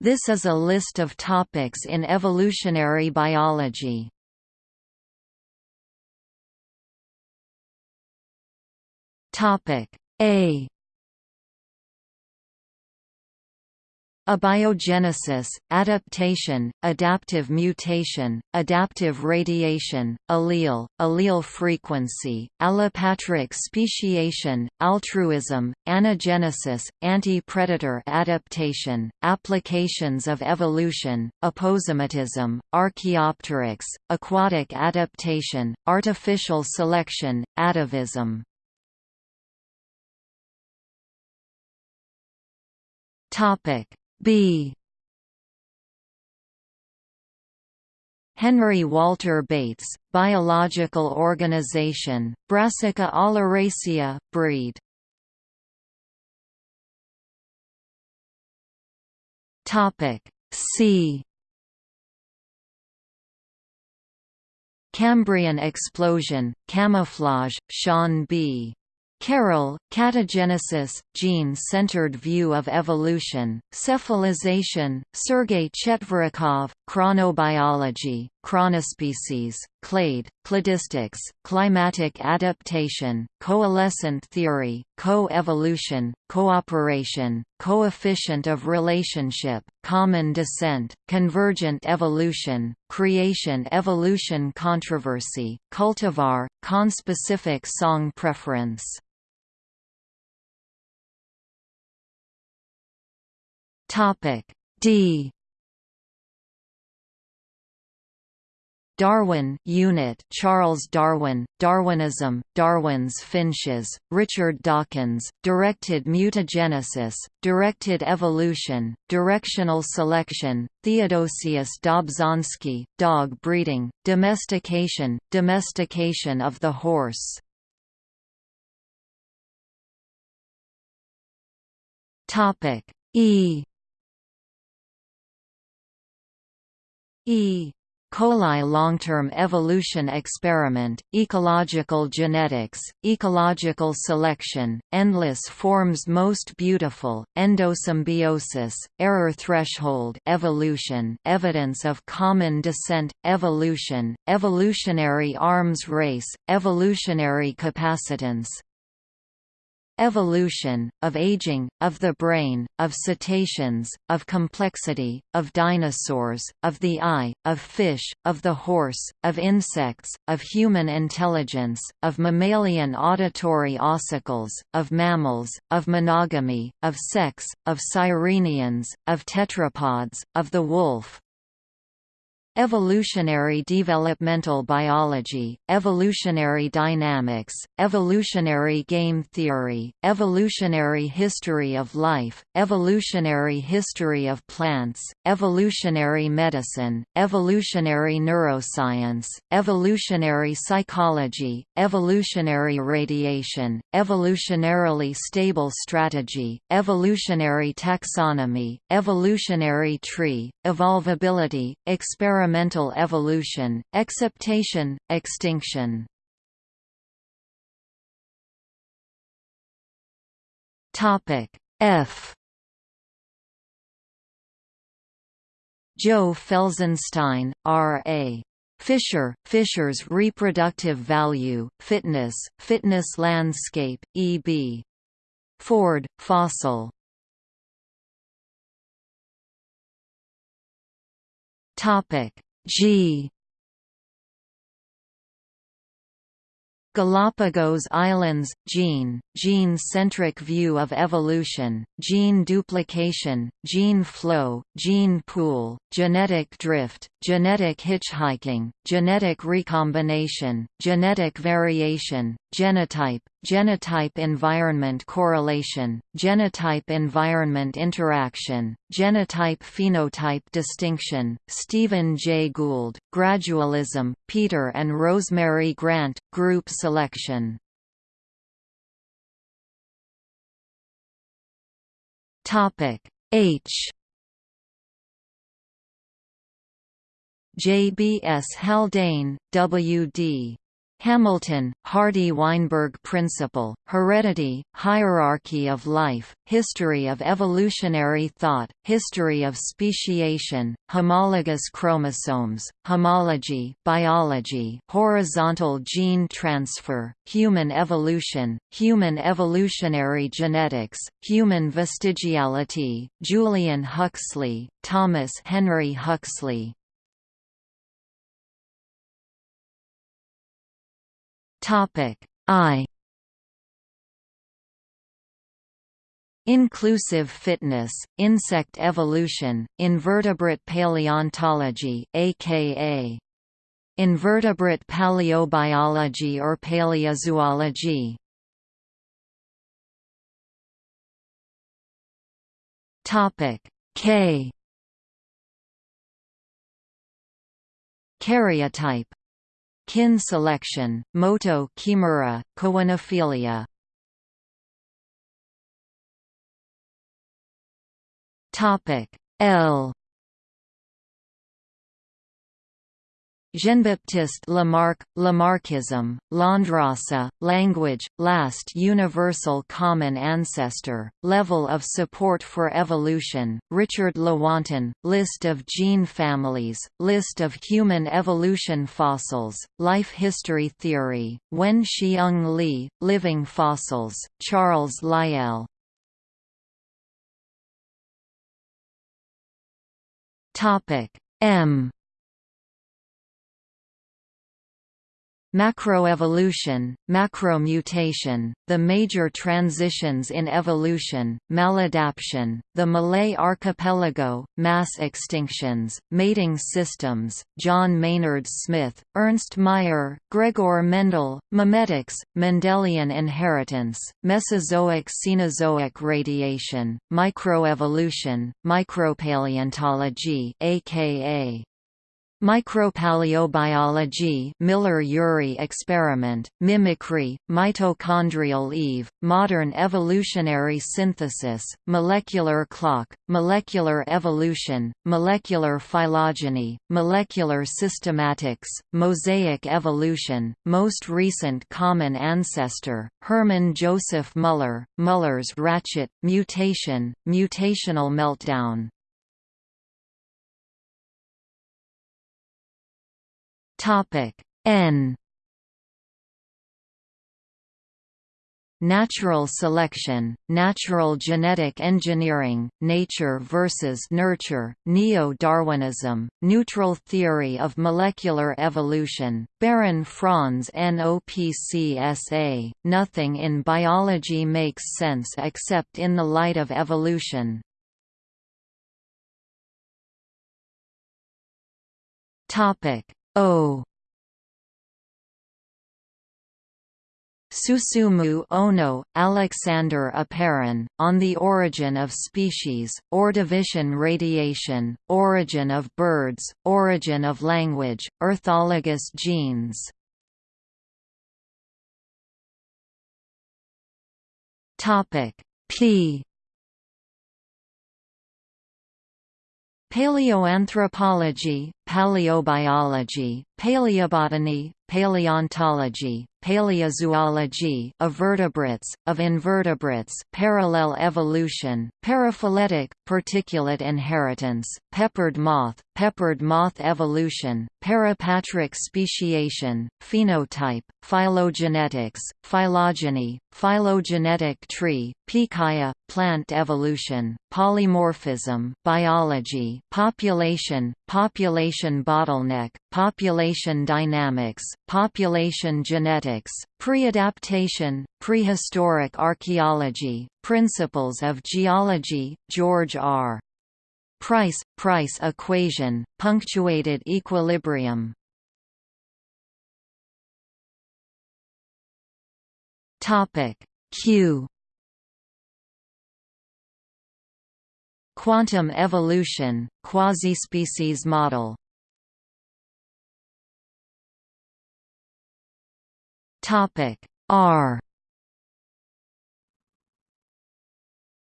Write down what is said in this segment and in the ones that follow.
This is a list of topics in evolutionary biology. Topic A Abiogenesis, adaptation, adaptive mutation, adaptive radiation, allele, allele frequency, allopatric speciation, altruism, anagenesis, anti-predator adaptation, applications of evolution, aposematism, archaeopteryx, aquatic adaptation, artificial selection, atavism. Topic B Henry Walter Bates, Biological Organization, Brassica oleracea, breed. Topic C. Cambrian explosion, camouflage, Sean B. Carroll, Catagenesis, Gene-Centered View of Evolution, Cephalization, Sergei Chetverikov, Chronobiology, Chronospecies, Clade, Cladistics, Climatic Adaptation, Coalescent Theory, Co-evolution, Cooperation, Coefficient of Relationship, Common Descent, Convergent Evolution, Creation-Evolution Controversy, Cultivar, Conspecific Song Preference. Topic D Darwin unit Charles Darwin, Darwinism, Darwin's finches, Richard Dawkins, directed mutagenesis, directed evolution, directional selection, Theodosius Dobzhansky, dog breeding, domestication, domestication of the horse. Topic E E. coli long-term evolution experiment, ecological genetics, ecological selection, endless forms most beautiful, endosymbiosis, error threshold evolution, evidence of common descent, evolution, evolutionary arms race, evolutionary capacitance, Evolution, of aging, of the brain, of cetaceans, of complexity, of dinosaurs, of the eye, of fish, of the horse, of insects, of human intelligence, of mammalian auditory ossicles, of mammals, of monogamy, of sex, of sirenians, of tetrapods, of the wolf, Evolutionary developmental biology, evolutionary dynamics, evolutionary game theory, evolutionary history of life, evolutionary history of plants, evolutionary medicine, evolutionary neuroscience, evolutionary psychology, evolutionary radiation, evolutionarily stable strategy, evolutionary taxonomy, evolutionary tree, evolvability, experiment experimental evolution, exaptation, extinction. Topic F Joe Felsenstein, R.A. Fisher, Fisher's reproductive value, fitness, fitness landscape, E.B. Ford, fossil Topic. G. Galapagos Islands – Gene, gene-centric view of evolution, gene duplication, gene flow, gene pool, genetic drift, genetic hitchhiking, genetic recombination, genetic variation, genotype, genotype-environment correlation, genotype-environment interaction, genotype-phenotype distinction, Stephen J. Gould, Gradualism, Peter and Rosemary Grant, Group selection H JBS Haldane, W.D. Hamilton, Hardy-Weinberg Principle, Heredity, Hierarchy of Life, History of Evolutionary Thought, History of Speciation, Homologous Chromosomes, Homology biology, Horizontal Gene Transfer, Human Evolution, Human Evolutionary Genetics, Human Vestigiality, Julian Huxley, Thomas Henry Huxley, Topic I Inclusive fitness, insect evolution, invertebrate paleontology aka invertebrate paleobiology or paleozoology. Topic K Karyotype Kin selection, Motoo Kimura, koinophilia. Topic L Jean-Baptiste Lamarck, Lamarckism, Landrace, language, last universal common ancestor, level of support for evolution, Richard Lewontin, list of gene families, list of human evolution fossils, life history theory, Wen-Hsiung Li, living fossils, Charles Lyell. M Macroevolution, macromutation, the major transitions in evolution, maladaption, the Malay archipelago, mass extinctions, mating systems, John Maynard Smith, Ernst Mayr, Gregor Mendel, memetics, Mendelian inheritance, Mesozoic-Cenozoic radiation, microevolution, micropaleontology aka Micropaleobiology Miller-Urey experiment, mimicry, mitochondrial Eve, modern evolutionary synthesis, molecular clock, molecular evolution, molecular phylogeny, molecular systematics, mosaic evolution, most recent common ancestor, Hermann Joseph Muller, Muller's ratchet, mutation, mutational meltdown, Topic N Natural selection, natural genetic engineering, nature versus nurture, neo-Darwinism, neutral theory of molecular evolution, Baron Franz NOPCSA, nothing in biology makes sense except in the light of evolution. O Susumu Ohno, Alexander Oparin, On the Origin of Species, Ordovician Radiation, Origin of Birds, Origin of Language, Orthologous Genes. P. Paleoanthropology, paleobiology, paleobotany, paleontology, paleozoology of vertebrates, of invertebrates parallel evolution, paraphyletic, particulate inheritance, peppered moth, peppered moth evolution, parapatric speciation, phenotype, phylogenetics, phylogeny, phylogenetic tree, Pikaia, plant evolution, polymorphism, biology, population, population bottleneck, population dynamics, population genetics, pre-adaptation, prehistoric archaeology, principles of geology, George R. Price, Price equation, punctuated equilibrium. Topic Q Quantum evolution, quasi-species model Topic R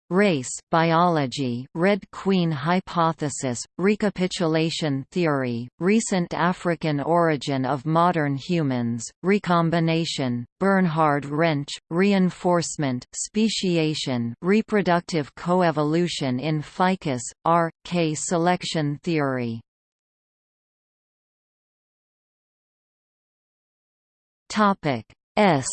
Race biology, Red Queen hypothesis, recapitulation theory, recent African origin of modern humans, recombination, Bernhard Rensch, reinforcement, speciation, reproductive coevolution in ficus, R. K selection theory. Topic S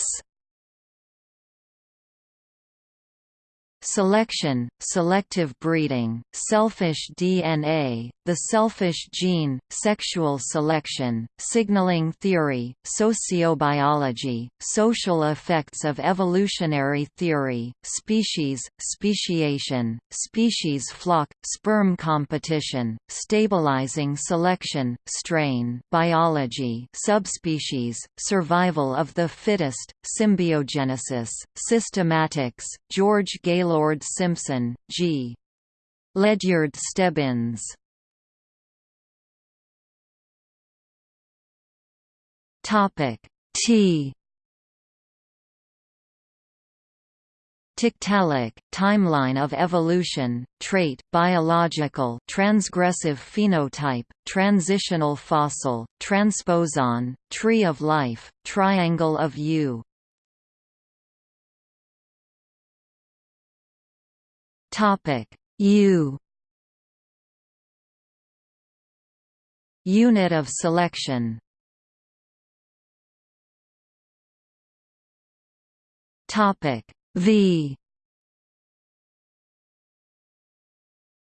Selection, selective breeding, selfish DNA, the selfish gene, sexual selection, signaling theory, sociobiology, social effects of evolutionary theory, species, speciation, species flock, sperm competition, stabilizing selection, strain biology, subspecies, survival of the fittest, symbiogenesis, systematics, George Gaylord Gaylord Simpson, G. Ledyard Stebbins. Topic T Tiktaalik, timeline of evolution, trait, biological transgressive phenotype, transitional fossil, transposon, tree of life, triangle of U Topic. U. Unit of selection. Topic. V.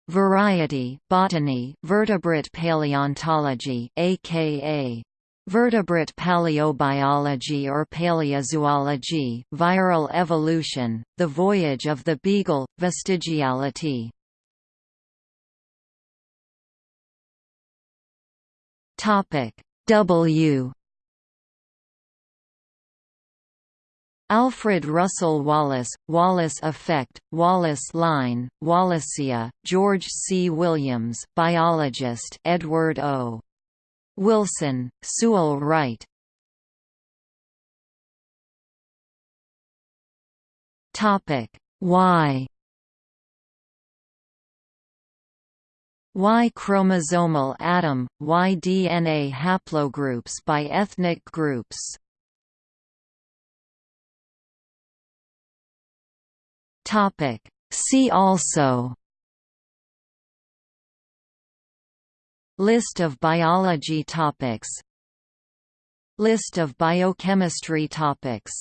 Variety botany vertebrate paleontology aka Vertebrate paleobiology or paleozoology, viral evolution, the voyage of the beagle, vestigiality. Topic W Alfred Russel Wallace, Wallace effect, Wallace line, Wallacea, George C. Williams biologist Edward O. Wilson, Sewell Wright. Topic. Y Y chromosomal Adam, Y DNA haplogroups by ethnic groups. Topic. See also List of biology topics. List of biochemistry topics